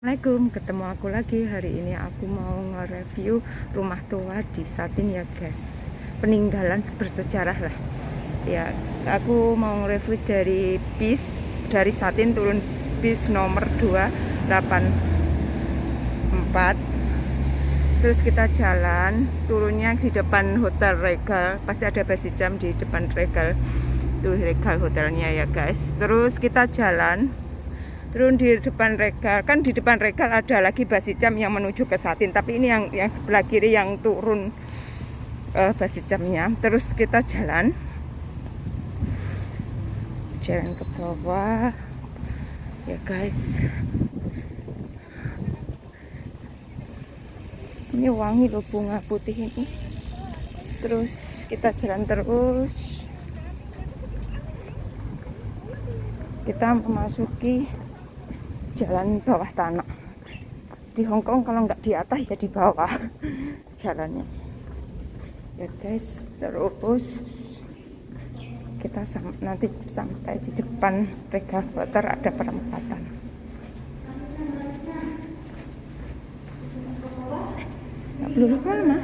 Assalamualaikum, ketemu aku lagi. Hari ini aku mau nge-review rumah tua di Satin ya guys. Peninggalan bersejarah lah. Ya aku mau nge-review dari bis dari Satin turun bis nomor 284 terus kita jalan turunnya di depan hotel Regal. Pasti ada basi jam di depan Regal. Tuh Regal hotelnya ya guys. Terus kita jalan turun di depan regal. Kan di depan regal ada lagi basi jam yang menuju ke Satin tapi ini yang yang sebelah kiri yang turun uh, basi jamnya. Terus kita jalan. Jalan ke bawah. Ya guys. Ini wangi loh bunga putih ini. Terus kita jalan terus. Kita memasuki jalan bawah tanah. Di Hongkong kalau nggak di atas ya di bawah jalannya. Ya guys terus kita sam nanti sampai di depan Regal Water ada perempatan. Nggak lama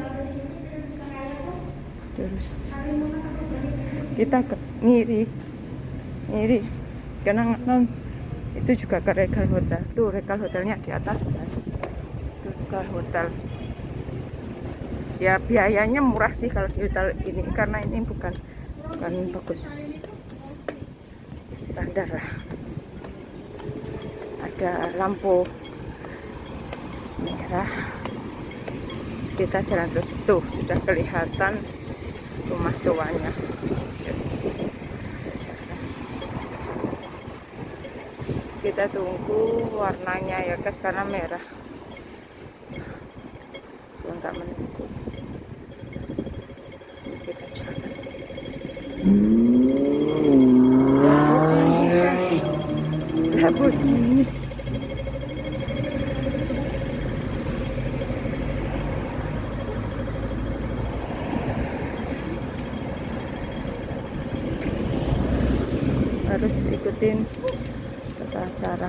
terus kita ke ngiri ngiri. Karena itu juga ke Regal Hotel. Tuh Regal Hotelnya di atas guys. Itu Regal Hotel. Ya biayanya murah sih kalau di hotel ini karena ini bukan bukan bagus. Standar lah. Ada lampu merah. Kita jalan terus. Tuh sudah kelihatan rumah tuanya kita tunggu warnanya ya guys karena merah. Nggak menunggu. Kita Labuji. harus ikutin 따라.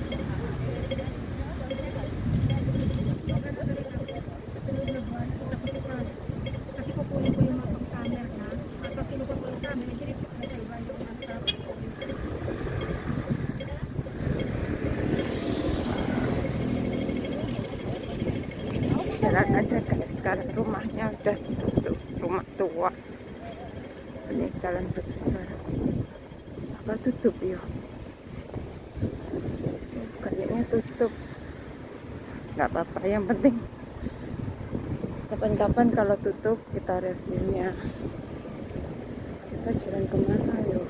jalan aja guys. Sekarang rumahnya udah tutup rumah tua. Ini jalan bersejarah. Apa tutup ya kayaknya tutup. Nggak apa-apa. Yang penting kapan-kapan kalau tutup kita reviewnya kita jalan ke mana yuk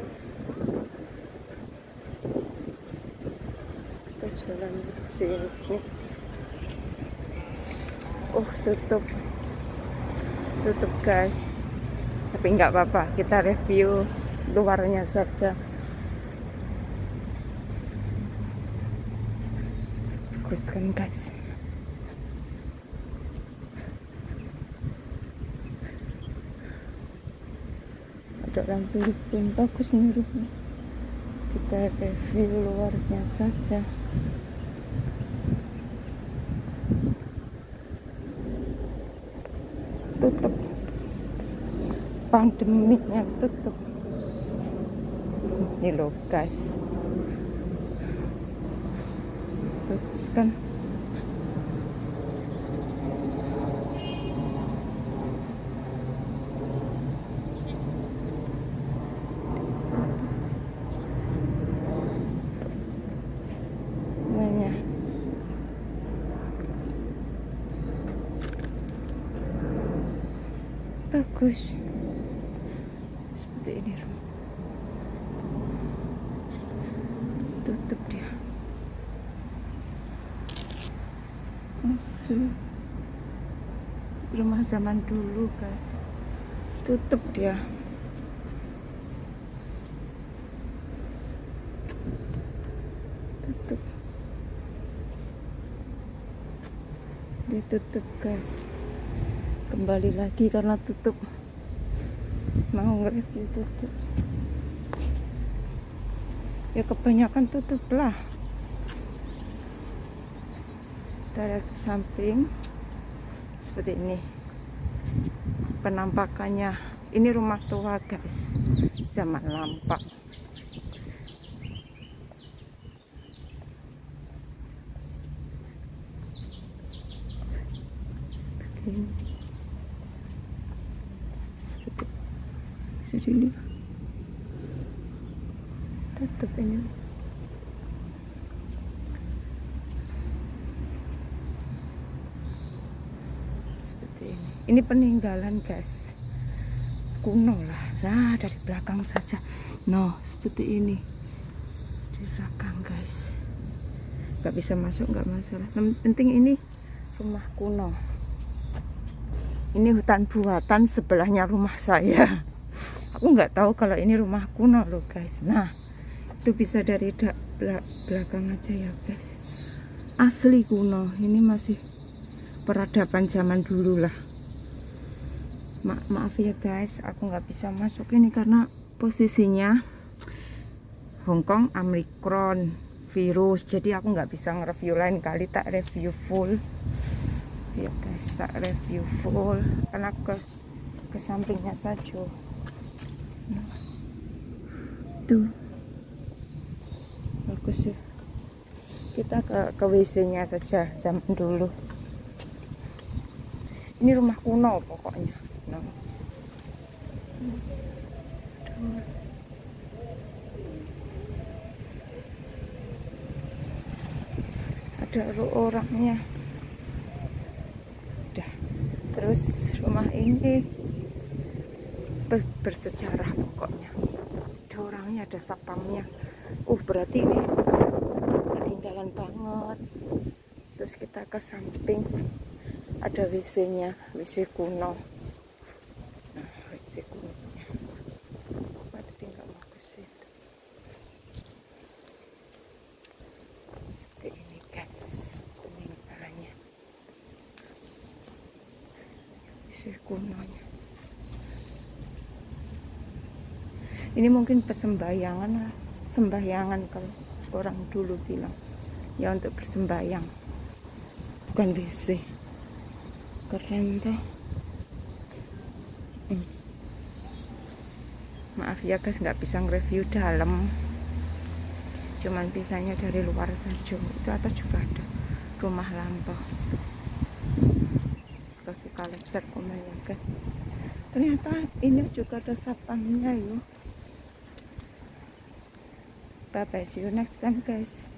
kita jalan sini. Oh tutup. Tutup guys. Tapi nggak apa-apa. Kita review luarnya saja. Bagus kan guys orang Filipin bagus nih rumah kita review luarnya saja. Tutup. Pandemiknya tutup. Ini lokas, guys. Terus kan? Bagus. Seperti ini tutup dia. Asli rumah zaman dulu guys. Tutup dia. Tutup. Ditutup guys kembali lagi karena tutup. Mau nge-review tutup. Ya kebanyakan tutup lah dari samping. Seperti ini. Penampakannya. Ini rumah tua guys. Zaman lampau ini. seperti dilihat tutup ini. Seperti ini. Ini peninggalan guys. Kuno lah. Nah dari belakang saja. No seperti ini. Di belakang guys. Nggak bisa masuk nggak masalah. Yang penting ini rumah kuno. Ini hutan buatan sebelahnya rumah saya aku nggak tahu kalau ini rumah kuno loh guys. Nah itu bisa dari da- bela- belakang aja ya guys. Asli kuno. Ini masih peradaban zaman dulu lah. Ma- maaf ya guys. Aku nggak bisa masuk ini karena posisinya Hongkong Omicron virus. Jadi aku nggak bisa nge-review lain kali tak review full. Ya guys tak review full. Karena ke ke sampingnya saja. Tuh. Bagus ya kita ke ke WC nya saja zaman dulu. Ini rumah kuno pokoknya. No. Ada orangnya. Udah. Terus rumah ini bersejarah pokoknya. Ada orangnya ada sapamnya uh berarti ini ketinggalan banget. Terus kita ke samping ada WC nya WC kuno nah WC kuno tapi nggak mau ke situ seperti ini guys peninggalannya WC kunonya ini mungkin persembahyangan lah. Sembahyangan kalau orang dulu bilang. Ya untuk bersembayang. Bukan WC. Keren tuh Hmm. maaf ya guys nggak bisa nge-review dalam. Cuman bisanya dari luar saja. Itu atas juga ada rumah lampau kalau suka lecet komen ya guys. Ternyata ini juga ada satpamnya yuk bye bye see you next time guys